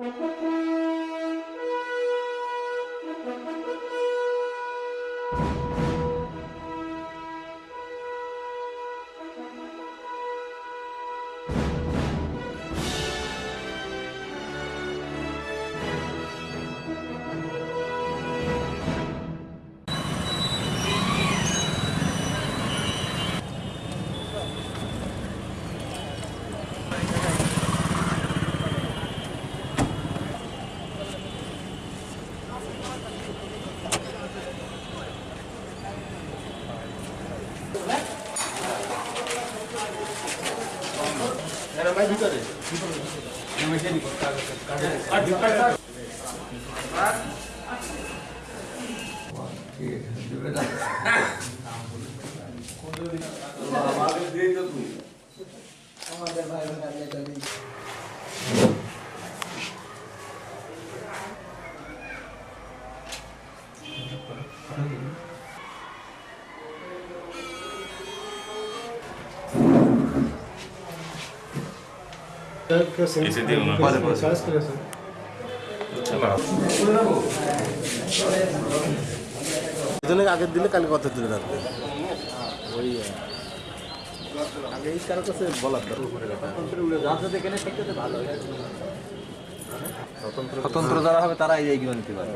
Thank you. আমাদের ভাই বোনের চলি Thank you. আগের দিও দিলে কালকে কথা তুলে রাখবে ওই আগে এই কারও কাছে বলার স্বতন্ত্র যারা হবে তারা এই এগিয়ে নিতে পারে